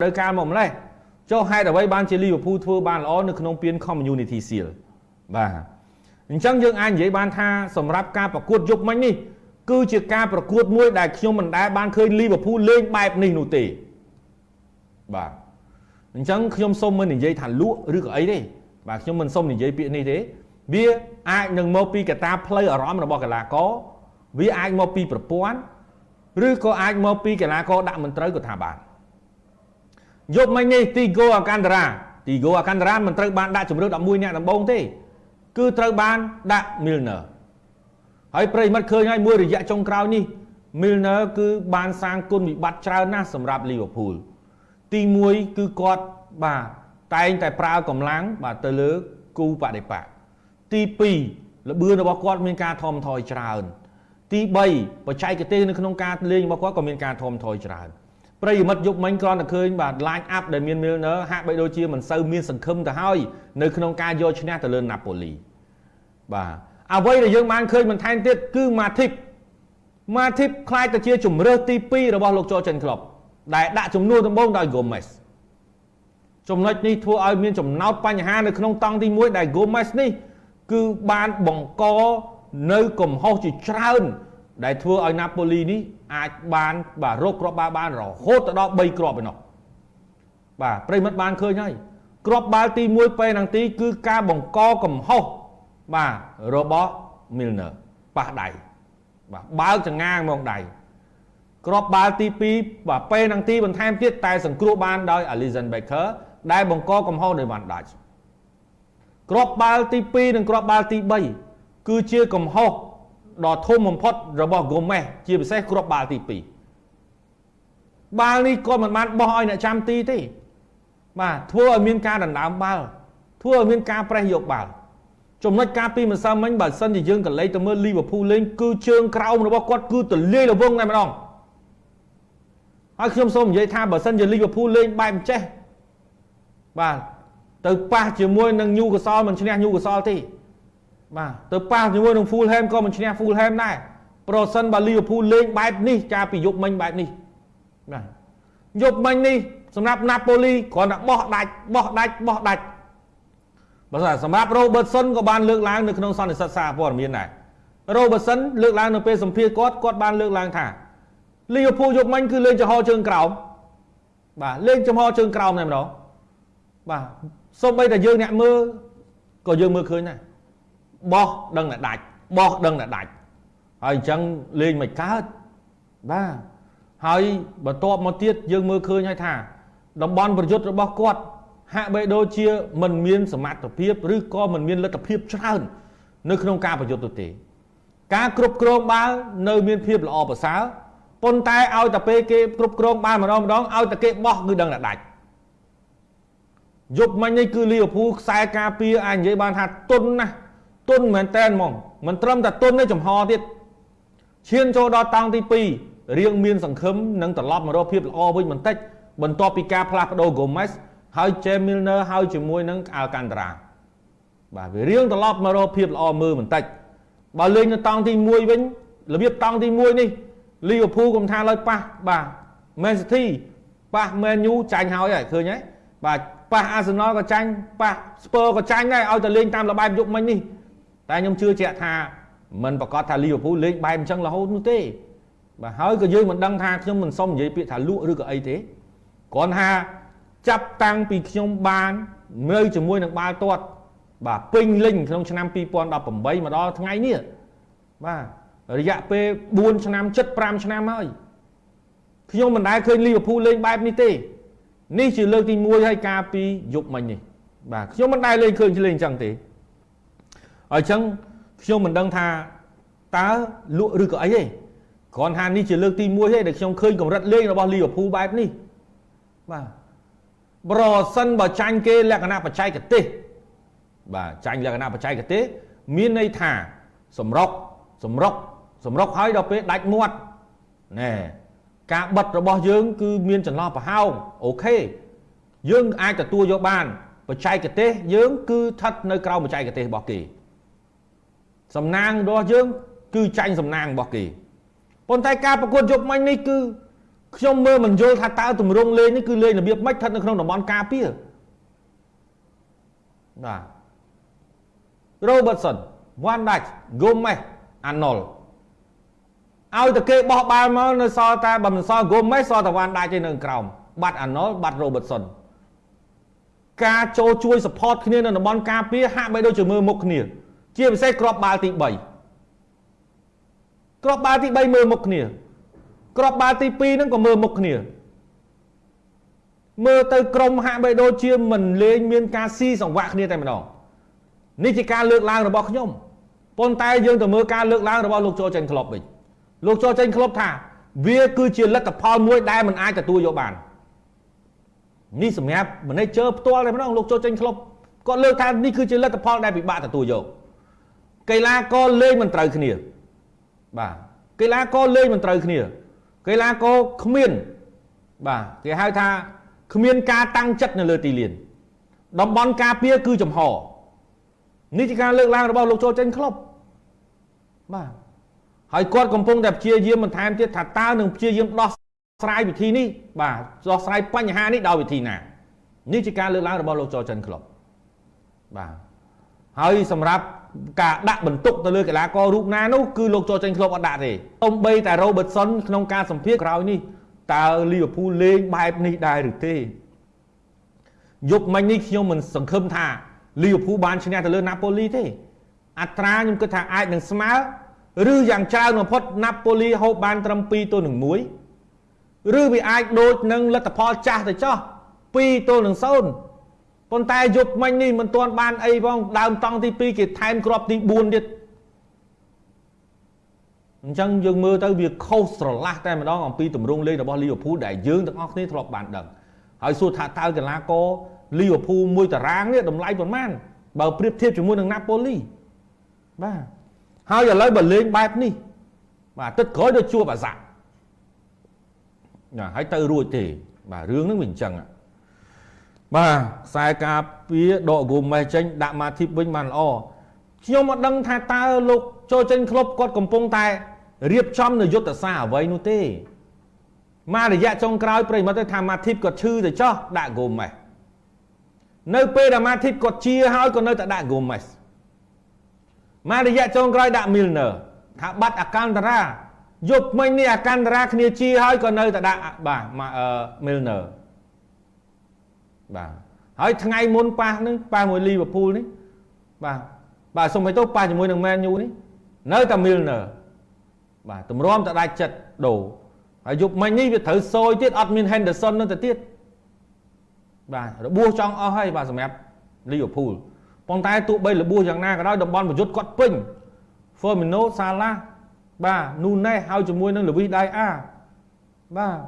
ត្រូវការមកម្លេះចុះហេតុអ្វីបានជាលីវើពូលធ្វើបានល្អនៅក្នុងពាន Community Shield បាទអញ្ចឹងយើងអាចនិយាយបានថាសម្រាប់ការប្រកួតយប់មិញនេះគឺជាការប្រកួតមួយដែលខ្ញុំមិនដែលបានឃើញលីវើពូលលេងបែបនេះនោះទេបាទអញ្ចឹងខ្ញុំសូមមិននិយាយថាលក់ឬក៏អីទេបាទខ្ញុំមិនសូមនិយាយពាក្យនេះទេ វាអាចនឹងមកពីកត្តាផ្លូវអារម្មណ៍របស់កីឡាករវាអាចមកពីប្រព័ន្ធឬក៏អាចមកពីកីឡាករដាក់មិនត្រូវក៏ថាបាន យប់មិញនេះទីហ្គោអាកាន់តារ៉ាទីហ្គោអាកាន់តារ៉ាមិនត្រូវបានដាក់ជំរឿន11អ្នកដំបូងទេ គឺត្រូវបានដាក់ Milner ហើយប្រិមិត្តឃើញហើយមួយរយៈចុងក្រោយនេះ Milner គឺបានសាងគុណវិបត្តិច្រើនណាស់សម្រាប់ Liverpool ទី1គឺគាត់បាទតែងតែប្រើកម្លាំងបាទទៅលើគូបដិបកទី2ល្បឿនរបស់គាត់មានការថមថយច្រើន ទី3បច្ចេកទេសនៅក្នុងការលេងរបស់គាត់ក៏មានការថមថយច្រើន ប្រិយមិត្តយប់មិញគ្រាន់តែឃើញបាទ line up ដែលមាន Milner ហាក់បីដូចជាមិនសូវមានសង្ឃឹមទៅហើយនៅក្នុងការយកឈ្នះទៅលើ Napoli បាទអ្វីដែលយើងបានឃើញបន្ថែមទៀតគឺ Matip Matip ខ្លាចទៅជាជំរើសទី2របស់លោកចូលចិនក្លុបដែលដាក់ចំនួនដំបូងដោយ Gomez ចំណុចនេះធ្វើឲ្យមានចំណោទបញ្ហានៅក្នុងតង់ទី1ដែល Gomez នេះ គឺបានបង្កនៅកំហុសជាច្រើន ដែលធ្វើឲ្យ Napoli នេះអាចបានបាទរកគ្រាប់បាល់បានរហូតទៅដល់3គ្រាប់ឯណោះបាទប្រិមិត្តបានឃើញហើយគ្រាប់បាល់ទី1ពេលហ្នឹងទី គឺការបង្កកំហុសបាទរបស់ Milner ប៉ះដៃបាទបើកចងាងមកដៃគ្រាប់បាល់ទី2បាទពេលហ្នឹងទីបន្ថែមទៀតតែសង្គ្រោះបានដោយ Alisson Becker ដែលបង្កកំហុសដោយ Van Dijk គ្រាប់បាល់ទី2និងគ្រាប់បាល់ទី3គឺជាកំហុស ដ៏ធំបំផុតរបស់ Gomez ជាពិសេសគ្រាប់បាល់ទី2បាល់នេះគាត់មិនបានបោះឲ្យអ្នកចាំទីទេបាទធ្វើឲ្យមានការដណ្ដើមបាល់ធ្វើឲ្យមានការប្រេះយកបាល់ចំណុចការពីម្សិលមិញបើសិនជាយើងកលេចទៅមើល Liverpool លេងគឺជើងក្រោមរបស់គាត់គឺទលាយរវងតែម្ដងហើយខ្ញុំសូមនិយាយថាបើសិនជា Liverpool លេងបែបចេះបាទទៅប៉ះជាមួយនឹង Newcastle មិនឈ្នះ Newcastle ទេ បាទទៅប៉ះជាមួយនឹង Fulham ក៏មិនឈ្នះ Fulham ដែរប្រសិនបើ Liverpool លេងបែបនេះកាលពីយប់មិញបែបនេះបាទយប់មិញនេះសម្រាប់ Napoli គ្រាន់តែបោះដាច់បោះដាច់បោះដាច់បើសម្រាប់ Robertson ក៏បានលើកឡើងនៅក្នុងសន្និសីទសារព័ត៌មានដែរ Robertson លើកឡើងនៅពេលសម្ភាសគាត់គាត់បានលើកឡើងថា Liverpool យប់មិញគឺលេងចំហជើងក្រោមបាទលេងចំហជើងក្រោមតែម្ដងបាទសូម្បីតែយើងអ្នកមើលក៏យើងមើលឃើញដែរ បោះដឹងតែដាច់បោះដឹងតែដាច់ហើយអញ្ចឹងលេងមិនកើតបាទហើយបន្ទាប់មកទៀតយើងមើលឃើញហើយថាតំបន់ប្រយុទ្ធរបស់គាត់ហាក់បីដូចជាមិនមានសមត្ថភាពឬក៏មិនមានលទ្ធភាពច្រើននៅក្នុងការប្រយុទ្ធទៅទេ ការគ្រប់គ្រងបាល់នៅមានភាពល្អប្រសើរប៉ុន្តែឲ្យតែពេលគេគ្រប់គ្រងបាល់ម្ដងម្ដងឲ្យតែគេបោះគឺដឹងតែដាច់យប់មិញនេះគឺលីវើពូលខ្សែការពារអាចនិយាយបានថាទុនណាស់ ទុនមែនតែនហ្មងមិនត្រឹមតែទុនទេចំហទៀតឈានចូលដល់តង់ទី2រៀងមានសង្ឃឹមនឹងត្រឡប់មករកភាពល្អវិញបន្តិចបន្ទាប់ពីការផ្លាស់ប្ដូរ Gomez ហើយ James Milner ហើយជាមួយនឹង Alcantara បាទវារៀងត្រឡប់មករកភាពល្អមើលបន្តិចបើលេងនៅតង់ទី1វិញរបៀបតង់ទី1នេះ Liverpool កុំថាឡើយប៉ះបាទ Man City ប៉ះ Man U ចាញ់ហើយហើយឃើញហើយបាទប៉ះ Arsenal ក៏ចាញ់ប៉ះ Spurs ក៏ចាញ់ដែរឲ្យតែលេងតាមលបែបយប់មិញនេះ តែខ្ញុំជឿជាក់ថាមិនប្រកាសថា Liverpool លេងបែបអញ្ចឹងរហូតនោះទេបាទហើយក៏យើងមិនដឹងថាខ្ញុំមិនសុំនិយាយពាក្យថាលក់ឬក៏អីទេគ្រាន់ថាចាប់តាំងពីខ្ញុំបាននៅជាមួយនឹងបាល់ទាត់បាទពេញលេញក្នុងឆ្នាំ2018មកដល់ថ្ងៃនេះបាទរយៈពេល4ឆ្នាំ75ឆ្នាំហើយខ្ញុំមិនដែលឃើញលីវើពូលលេងបែបនេះទេនេះជាលើកទី1ហើយការពីយប់មិញនេះបាទខ្ញុំមិនដែលលេងឃើញលេងអញ្ចឹងទេ អញ្ចឹងខ្ញុំមិនដឹងថាតើលក់ឬក៏អីទេគ្រាន់ថានេះជាលើកទី1ទេដែលខ្ញុំឃើញកម្រិតលេងរបស់លីវើពូលបែបនេះបាទប្រសិនបើចាញ់គេលក្ខណៈបច្ចេកទេសបាទចាញ់លក្ខណៈបច្ចេកទេសមានន័យថាសម្រុកសម្រុកសម្រុកហើយដល់ពេលដាច់មាត់ណែការបិទរបស់យើង គឺមានចន្លោះប្រហោងអូខេយើងអាចទទួលយកបានបច្ចេកទេសយើងគឺស្ថិតនៅក្រោមបច្ចេកទេសរបស់គេ សំណាងរបស់យើង គឺចាញ់សំណាងរបស់គេប៉ុន្តែការប្រកួតយប់មិញនេះគឺខ្ញុំមើលមិនយល់ថាតើទម្រង់លេងនេះគឺលេងរបៀបម៉េចស្ថិតនៅក្នុងតំបន់ការពារបាទ Robertson Van Dijk Gomez Arnold ឲ្យតែគេបោះបាល់មកនៅសល់តែបើមិនសល់ Gomez សល់តែ Van Dijk ទេនៅក្រោមបាត់ Arnold បាត់ Robertson ការចូលជួយ support គ្នានៅតំបន់ការពារហាក់បីដូចជាមើលមុខគ្នា ជាពិសេសគ្រាប់បាល់ទី3គ្រាប់បាល់ទី3មើលមុខគ្នាគ្រាប់បាល់ទី2ហ្នឹងក៏មើលមុខគ្នាមើលទៅក្រុមហាក់បីដូចជាមិនលេងមានការស៊ីសង្វាក់គ្នាតែម្ដងនេះជាការលើកឡើងរបស់ខ្ញុំប៉ុន្តែយើងទៅមើលការលើកឡើងរបស់លោកចូលចេញក្លឹបវិញលោកចូលចេញក្លឹបថា វាគឺជាលទ្ធផលមួយដែលមិនអាចទទួលយកបាននេះសម្រាប់ manager ផ្ទាល់តែម្ដងលោកចូលចេញក្លឹបគាត់លើកថានេះគឺជាលទ្ធផលដែលពិបាកទទួលយក កីឡាករលេងមិនត្រូវគ្នាបាទកីឡាករលេងមិនត្រូវគ្នាកីឡាករគ្មានបាទគេហៅថាគ្មានការតាំងចិត្តនៅលើទីលានតំបន់ការពារគឺចំហនេះជាការលើកឡើងរបស់លោកចូលចេញក្លុបបាទហើយគាត់កំពុងតែព្យាយាមបន្ថែមទៀតថាតើនឹងព្យាយាមដោះស្រាយវិធីនេះបាទដោះស្រាយបញ្ហានេះដោយវិធីណានេះជាការលើកឡើងរបស់លោកចូលចិនក្លុបបាទហើយសម្រាប់ ការដាក់បន្ទុកទៅលើកីឡាកររូបណានោះគឺលោកចូលចេញក្លឹបអត់ដាក់ទេទំបីតែ Robertson ក្នុងការសម្ភាសក្រោយនេះតើ Liverpool លេងបែបនេះដែរឬទេយប់មិញនេះខ្ញុំមិនសង្ឃឹមថា Liverpool បានឈ្នះទៅលើ Napoli ទេ អត្រាខ្ញុំគិតថាអាចនឹងស្មើឬយ៉ាងច្រើនបំផុត Napoli ហូបបានត្រឹម2ទល់នឹង1ឬវាអាចដូចនឹងលទ្ធផលចាស់ទៅចោះ2ទល់នឹង0 ប៉ុន្តែយប់មិញនេះមិនទាន់បានអីផងដើមតង់ទី2គេថែមគ្រាប់ទី4ទៀតអញ្ចឹងយើងមើលទៅវាខុសស្រឡះតែម្ដងអំពីទម្រង់លេងរបស់លីវើពូលដែលយើងទាំងអស់គ្នាធ្លាប់បានដឹងហើយសួរថាតើកីឡាករលីវើពូលមួយតារាងនេះតម្លៃប៉ុន្មានបើប្រៀបធៀបជាមួយនឹងណាប៉ូលីបាទហើយឥឡូវបើលេងបែបនេះបាទទឹកក្រោយដូចជួបអាសាណាហើយទៅរួចទេបាទរឿងហ្នឹងវាអញ្ចឹង បាទខ្សែការពារដកគូមេសចេញដាក់ម៉ាធីបវិញបានល្អខ្ញុំមិនដឹងថាតើលោកចូលចេញក្លុបគាត់កំពុងតែរៀបចំនៅយុទ្ធសាស្ត្រអ្វីនោះទេមករយៈចុងក្រោយប្រិមត្តទៅថាម៉ាធីបគាត់ឈឺទៅចោះដាក់គូមេសនៅពេលដែលម៉ាធីបគាត់ជាហើយក៏នៅតែដាក់គូមេសមករយៈចុងក្រោយដាក់មីលនឺថាបាត់អកាន្តរាយប់មិញនេះអកាន្តរាគ្នាជាហើយក៏នៅតែដាក់បាទមីលនឺ បាទហើយថ្ងៃមុនប៉ះនឹងប៉ះមួយលីវើពូលនេះបាទបាទសុំឲ្យទៅប៉ះជាមួយនឹងមែនយូនេះនៅតែមីលនឺបាទទម្រាំតែដាច់ចិត្តដូរហើយយប់មិញនេះវាត្រូវសយទៀតអត់មាន Henderson នៅទៅទៀតបាទរបួសចង់អស់ហើយបាទសម្រាប់លីវើពូលប៉ុន្តែទោះបីរបួសយ៉ាងណាក៏ដោយតំបន់ប្រយុទ្ធគាត់ពេញ Firmino Salah បាទ Nunes ហើយជាមួយនឹង Luis Diaz បាទ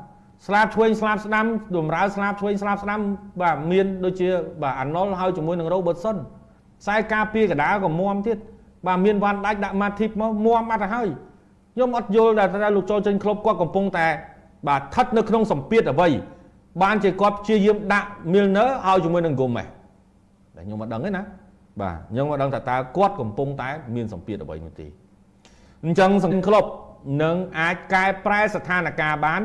ស្លាបឆ្វេងស្លាបស្ដាំតម្រើស្លាបឆ្វេងស្លាបស្ដាំបាទមានដូចជាបាទអាណុលហើយជាមួយនឹង Robertson ខ្សែការពារកដាលក៏មាំទៀតបាទមានវ៉ាន់ដាច់ដាក់ Matip មកមាំអត់ទៅហើយខ្ញុំអត់យល់តែលោកចូលចេញក្លុបគាត់កំពុងតែ បាទស្ថិតនៅក្នុងសម្ពាធអ្វីបានជាគាត់ព្យាយាមដាក់ Milner ឲ្យជាមួយនឹង Gomez តែខ្ញុំមិនដឹងទេណាបាទខ្ញុំមិនដឹងថាតើគាត់កំពុងតែ មានសម្ពាធអ្វីនោះទេអញ្ចឹងសង្ឃក្លុបនឹងអាចកែប្រែស្ថានភាពបាន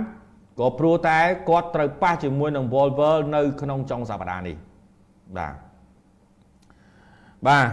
ក៏ព្រោះតែគាត់ត្រូវប៉ះជាមួយនឹង Volver នៅក្នុងចុងសប្តាហ៍នេះបាទបាទ